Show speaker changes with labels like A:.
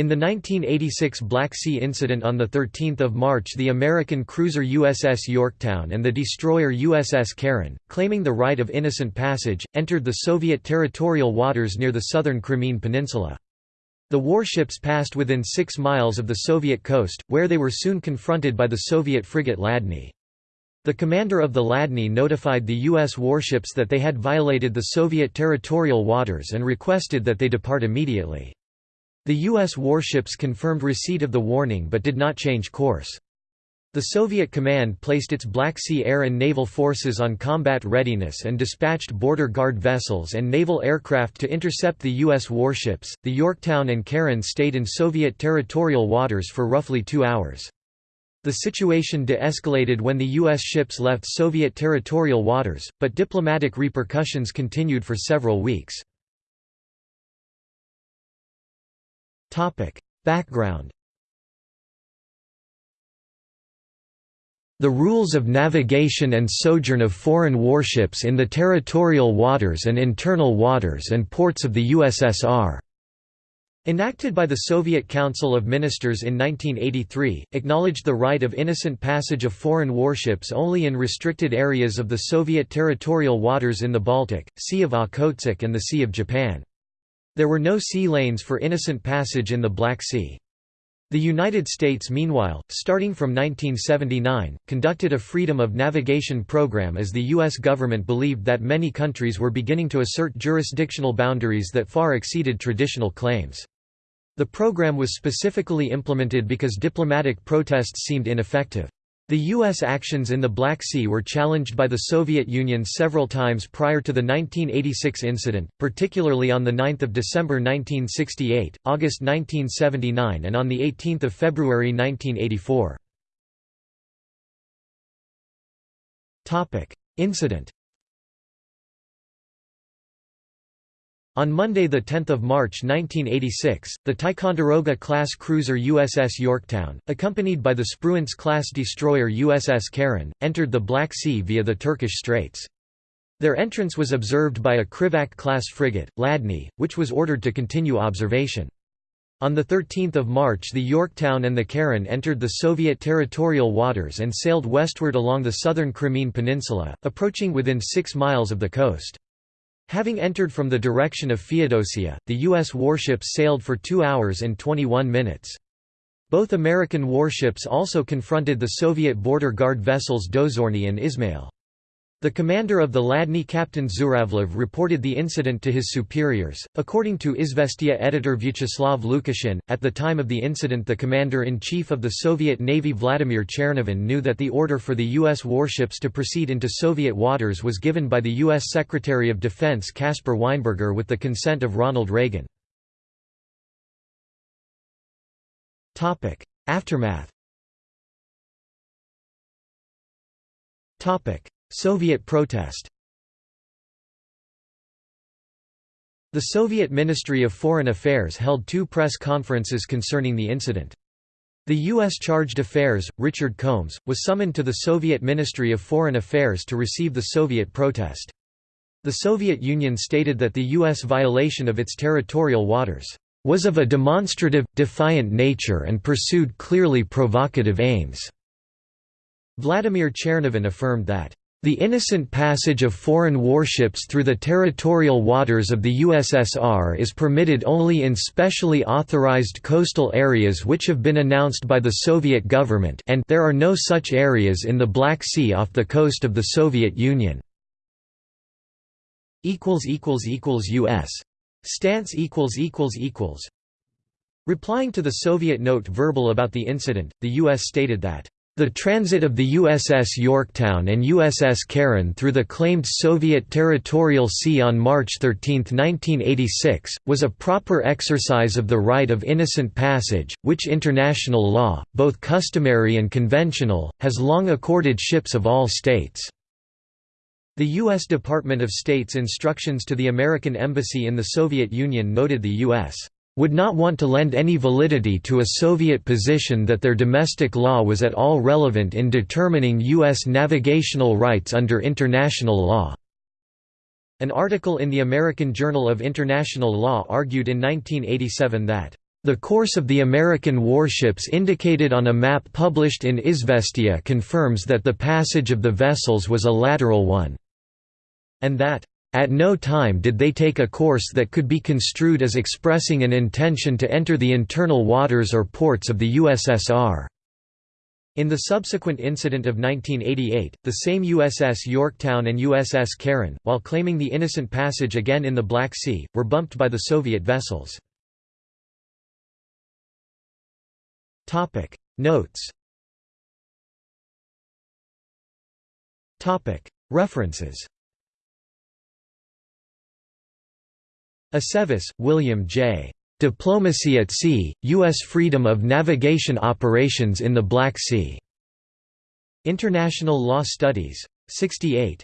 A: In the 1986 Black Sea incident on 13 March the American cruiser USS Yorktown and the destroyer USS Caron, claiming the right of innocent passage, entered the Soviet territorial waters near the southern Crimean Peninsula. The warships passed within six miles of the Soviet coast, where they were soon confronted by the Soviet frigate Ladny. The commander of the Ladny notified the U.S. warships that they had violated the Soviet territorial waters and requested that they depart immediately. The U.S. warships confirmed receipt of the warning but did not change course. The Soviet command placed its Black Sea air and naval forces on combat readiness and dispatched border guard vessels and naval aircraft to intercept the U.S. warships. The Yorktown and Caron stayed in Soviet territorial waters for roughly two hours. The situation de-escalated when the U.S. ships left Soviet territorial waters, but diplomatic repercussions continued for several weeks. Background. The rules of navigation and sojourn of foreign warships in the territorial waters and internal waters and ports of the USSR Enacted by the Soviet Council of Ministers in 1983, acknowledged the right of innocent passage of foreign warships only in restricted areas of the Soviet territorial waters in the Baltic, Sea of Okhotsk and the Sea of Japan. There were no sea lanes for innocent passage in the Black Sea. The United States meanwhile, starting from 1979, conducted a freedom of navigation program as the U.S. government believed that many countries were beginning to assert jurisdictional boundaries that far exceeded traditional claims. The program was specifically implemented because diplomatic protests seemed ineffective. The U.S. actions in the Black Sea were challenged by the Soviet Union several times prior to the 1986 incident, particularly on 9 December 1968, August 1979 and on 18 February 1984. Incident On Monday 10 March 1986, the Ticonderoga-class cruiser USS Yorktown, accompanied by the Spruance-class destroyer USS Caron, entered the Black Sea via the Turkish Straits. Their entrance was observed by a Krivak-class frigate, Ladny, which was ordered to continue observation. On 13 March the Yorktown and the Caron entered the Soviet territorial waters and sailed westward along the southern Crimean Peninsula, approaching within six miles of the coast. Having entered from the direction of Feodosia, the U.S. warships sailed for 2 hours and 21 minutes. Both American warships also confronted the Soviet border guard vessels Dozorny and Ismail. The commander of the Ladny Captain Zhuravlev reported the incident to his superiors. According to Izvestia editor Vyacheslav Lukashin, at the time of the incident the commander-in-chief of the Soviet Navy Vladimir Chernovin knew that the order for the U.S. warships to proceed into Soviet waters was given by the U.S. Secretary of Defense Caspar Weinberger with the consent of Ronald Reagan. Aftermath Soviet protest The Soviet Ministry of Foreign Affairs held two press conferences concerning the incident. The U.S. Chargé d'Affaires, Richard Combs, was summoned to the Soviet Ministry of Foreign Affairs to receive the Soviet protest. The Soviet Union stated that the U.S. violation of its territorial waters was of a demonstrative, defiant nature and pursued clearly provocative aims. Vladimir Chernovin affirmed that the innocent passage of foreign warships through the territorial waters of the USSR is permitted only in specially authorized coastal areas which have been announced by the Soviet government and there are no such areas in the Black Sea off the coast of the Soviet Union. U.S. Stance Replying to the Soviet note verbal about the incident, the U.S. stated that the transit of the USS Yorktown and USS Caron through the claimed Soviet territorial sea on March 13, 1986, was a proper exercise of the right of innocent passage, which international law, both customary and conventional, has long accorded ships of all states. The U.S. Department of State's instructions to the American Embassy in the Soviet Union noted the U.S would not want to lend any validity to a Soviet position that their domestic law was at all relevant in determining U.S. navigational rights under international law. An article in the American Journal of International Law argued in 1987 that The course of the American warships indicated on a map published in Izvestia confirms that the passage of the vessels was a lateral one, and that, "...at no time did they take a course that could be construed as expressing an intention to enter the internal waters or ports of the USSR." In the subsequent incident of 1988, the same USS Yorktown and USS Caron, while claiming the innocent passage again in the Black Sea, were bumped by the Soviet vessels. Notes References Aceves, William J. Diplomacy at Sea, U.S. Freedom of Navigation Operations in the Black Sea. International Law Studies. 68.